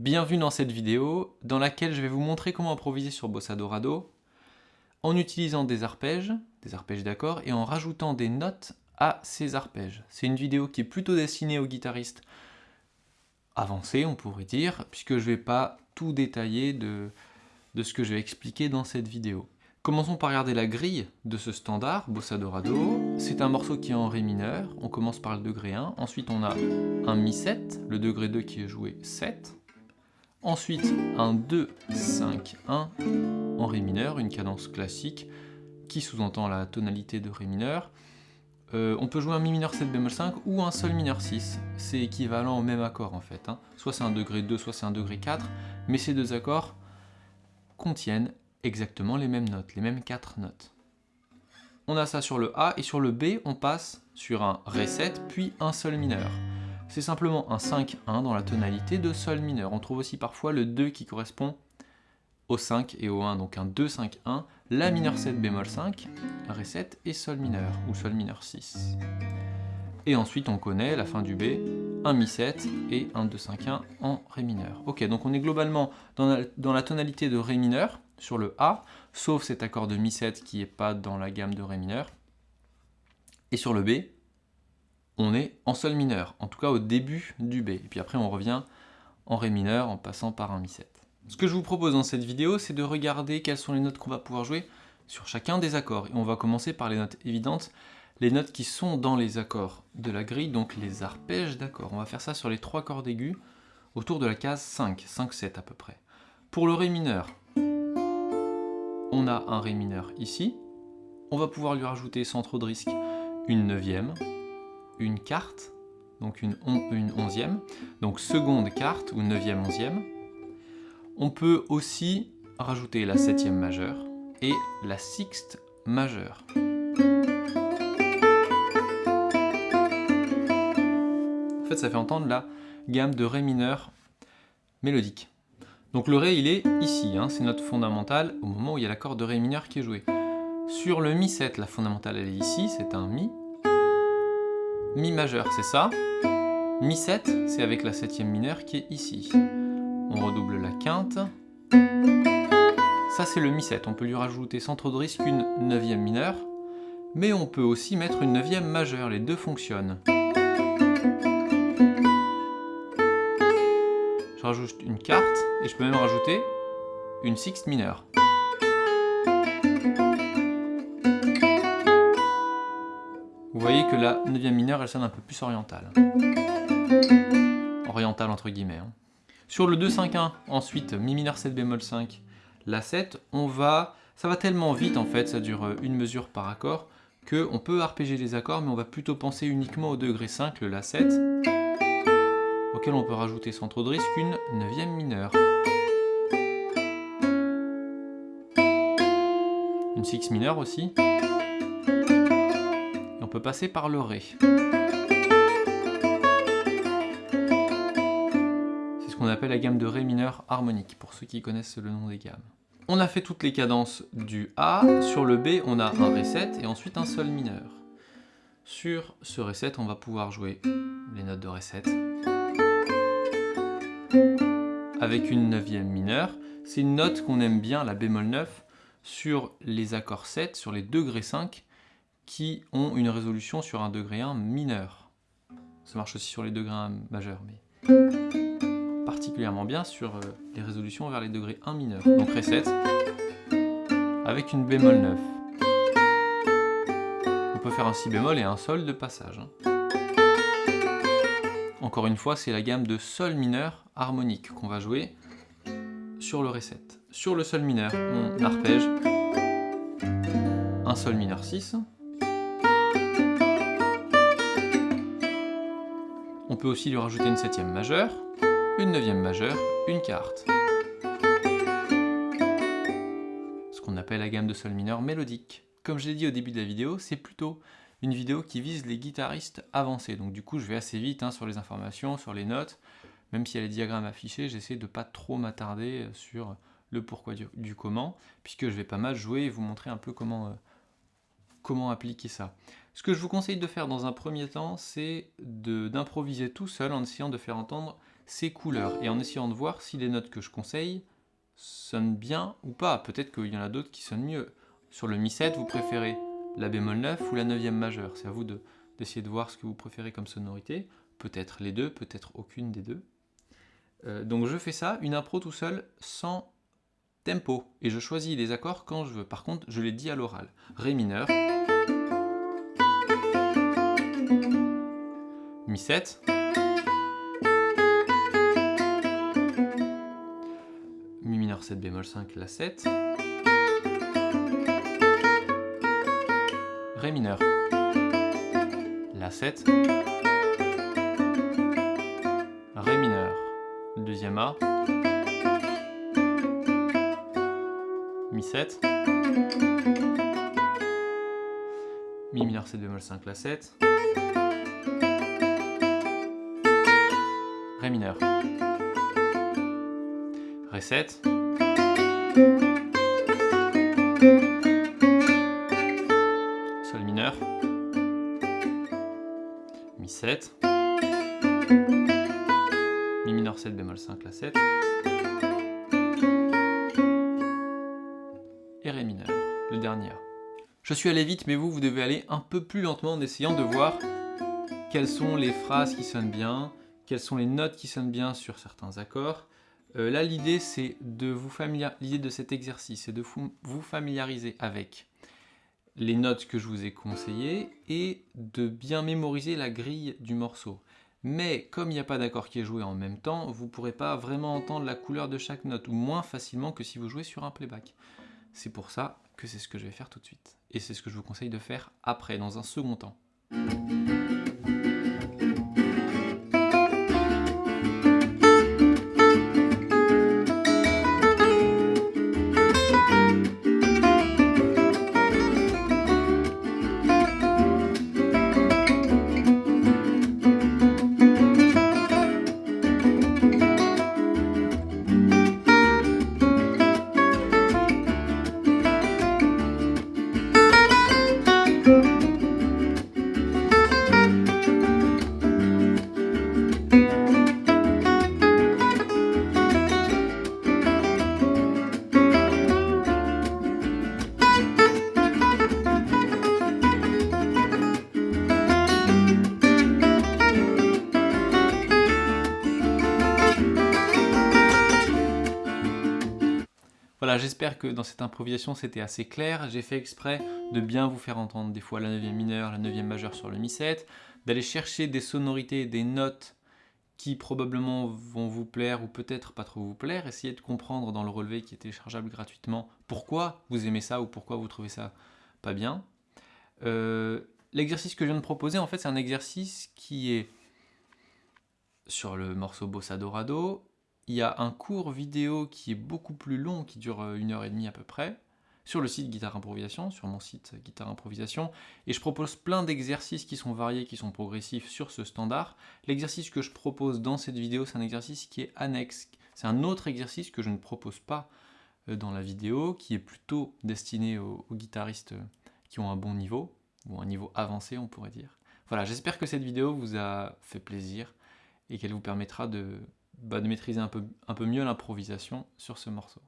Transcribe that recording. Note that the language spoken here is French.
Bienvenue dans cette vidéo dans laquelle je vais vous montrer comment improviser sur Bossa Dorado en utilisant des arpèges, des arpèges d'accords, et en rajoutant des notes à ces arpèges. C'est une vidéo qui est plutôt destinée aux guitaristes avancés, on pourrait dire, puisque je ne vais pas tout détailler de, ce que je vais expliquer dans cette vidéo. Commençons par regarder la grille de ce standard, Bossa Dorado. C'est un morceau qui est en Ré mineur, on commence par le degré 1, ensuite on a un Mi 7, le degré 2 qui est joué 7, ensuite un 2, 5, 1 en Ré mineur, une cadence classique qui sous-entend la tonalité de Ré mineur. Euh, on peut jouer un Mi mineur 7 bémol 5 ou un Sol mineur 6, c'est équivalent au même accord en fait. Hein. Soit c'est un degré 2, soit c'est un degré 4, mais ces deux accords contiennent exactement les mêmes notes, les mêmes quatre notes. On a ça sur le A, et sur le B, on passe sur un Ré 7, puis un Sol mineur. C'est simplement un 5-1 dans la tonalité de Sol mineur. On trouve aussi parfois le 2 qui correspond au 5 et au 1, donc un 2-5-1, La mineur 7 bémol 5, Ré 7 et Sol mineur, ou Sol mineur 6. Et ensuite on connaît la fin du B, un Mi 7 et un 2-5-1 en Ré mineur. Ok, donc on est globalement dans la tonalité de Ré mineur, sur le A, sauf cet accord de Mi 7 qui n'est pas dans la gamme de Ré mineur. Et sur le B, on est en Sol mineur, en tout cas au début du B. Et puis après on revient en Ré mineur en passant par un Mi 7. Ce que je vous propose dans cette vidéo, c'est de regarder quelles sont les notes qu'on va pouvoir jouer sur chacun des accords. Et on va commencer par les notes évidentes, les notes qui sont dans les accords de la grille, donc les arpèges d'accords. On va faire ça sur les trois cordes aiguës, autour de la case 5, 5-7 à peu près. Pour le Ré mineur, on a un Ré mineur ici. On va pouvoir lui rajouter sans trop de risque une neuvième, une quarte, donc une, onzième, donc seconde quarte ou neuvième onzième. On peut aussi rajouter la septième majeure et la sixte majeure. En fait, ça fait entendre la gamme de Ré mineur mélodique. Donc le Ré, il est ici, hein, c'est notre fondamentale au moment où il y a l'accord de Ré mineur qui est joué. Sur le Mi 7, la fondamentale elle est ici, c'est un Mi. Mi majeur, c'est ça. Mi 7, c'est avec la septième mineure qui est ici. On redouble la quinte. Ça c'est le Mi 7, on peut lui rajouter sans trop de risque une neuvième mineure. Mais on peut aussi mettre une neuvième majeure, les deux fonctionnent. je rajoute une carte, et je peux même rajouter une sixte mineure. Voyez que la neuvième mineure, elle sonne un peu plus orientale. Orientale entre guillemets. Hein. Sur le 2-5-1, ensuite, Mi mineur 7 bémol 5, La 7, on va... Ça va tellement vite en fait, ça dure une mesure par accord, qu'on peut arpéger les accords, mais on va plutôt penser uniquement au degré 5, le La 7 auquel on peut rajouter sans trop de risque une neuvième mineure. Une six mineure aussi. Passer par le Ré. C'est ce qu'on appelle la gamme de Ré mineur harmonique, pour ceux qui connaissent le nom des gammes. On a fait toutes les cadences du A. Sur le B, on a un Ré 7 et ensuite un Sol mineur. Sur ce Ré 7, on va pouvoir jouer les notes de Ré 7 avec une neuvième mineure. C'est une note qu'on aime bien, la bémol 9, sur les accords 7, sur les degrés 5, qui ont une résolution sur un degré 1 mineur. Ça marche aussi sur les degrés 1 majeurs, mais particulièrement bien sur euh, les résolutions vers les degrés 1 mineurs. Donc Ré 7, avec une bémol 9. On peut faire un Si bémol et un Sol de passage. Hein. Encore une fois, c'est la gamme de Sol mineur harmonique qu'on va jouer sur le Ré 7. Sur le Sol mineur, on arpège un Sol mineur 6. Aussi lui rajouter une septième majeure, une neuvième majeure, une quarte. Ce qu'on appelle la gamme de Sol mineur mélodique. Comme je l'ai dit au début de la vidéo, c'est plutôt une vidéo qui vise les guitaristes avancés. Donc du coup, je vais assez vite hein, sur les informations, sur les notes. Même s'il y a les diagrammes affichés, j'essaie de ne pas trop m'attarder sur le pourquoi du, comment, puisque je vais pas mal jouer et vous montrer un peu comment, euh, comment appliquer ça. Ce que je vous conseille de faire dans un premier temps, c'est d'improviser tout seul en essayant de faire entendre ses couleurs et en essayant de voir si les notes que je conseille sonnent bien ou pas. Peut-être qu'il y en a d'autres qui sonnent mieux. Sur le Mi 7, vous préférez la bémol 9 ou la 9e majeure. C'est à vous d'essayer de, voir ce que vous préférez comme sonorité. Peut-être les deux, peut-être aucune des deux. Euh, donc je fais ça, une impro tout seul, sans tempo. Et je choisis les accords quand je veux. Par contre, je les dis à l'oral. Ré mineur. Mi 7. Mi mineur 7 bémol 5, La 7. Ré mineur. La 7. Ré mineur. Deuxième A. Mi 7. Mi mineur 7 bémol 5 La 7. Ré mineur. Ré 7. Sol mineur. Mi 7. Mi mineur 7 bémol 5 La 7. Le dernier A. Je suis allé vite, mais vous, vous devez aller un peu plus lentement en essayant de voir quelles sont les phrases qui sonnent bien, quelles sont les notes qui sonnent bien sur certains accords. Euh, là, l'idée, c'est de vous familiariser, de cet exercice, c'est de vous familiariser avec les notes que je vous ai conseillées et de bien mémoriser la grille du morceau. Mais comme il n'y a pas d'accord qui est joué en même temps, vous ne pourrez pas vraiment entendre la couleur de chaque note, ou moins facilement que si vous jouez sur un playback. C'est pour ça que c'est ce que je vais faire tout de suite. Et c'est ce que je vous conseille de faire après, dans un second temps. J'espère que dans cette improvisation c'était assez clair. J'ai fait exprès de bien vous faire entendre des fois la 9e mineure, la 9e majeure sur le Mi 7, d'aller chercher des sonorités, des notes qui probablement vont vous plaire ou peut-être pas trop vous plaire. Essayez de comprendre dans le relevé qui est téléchargeable gratuitement pourquoi vous aimez ça ou pourquoi vous trouvez ça pas bien. Euh, l'exercice que je viens de proposer, en fait, c'est un exercice qui est sur le morceau Bossa Dorado, il y a un cours vidéo qui est beaucoup plus long, qui dure euh, une heure et demie à peu près, sur le site Guitare Improvisation, sur mon site Guitare Improvisation, et je propose plein d'exercices qui sont variés, qui sont progressifs sur ce standard. L'exercice que je propose dans cette vidéo, c'est un exercice qui est annexe. C'est un autre exercice que je ne propose pas euh, dans la vidéo, qui est plutôt destiné aux, guitaristes euh, qui ont un bon niveau, ou un niveau avancé on pourrait dire. Voilà, j'espère que cette vidéo vous a fait plaisir et qu'elle vous permettra de bah, de maîtriser un peu, un peu mieux l'improvisation sur ce morceau.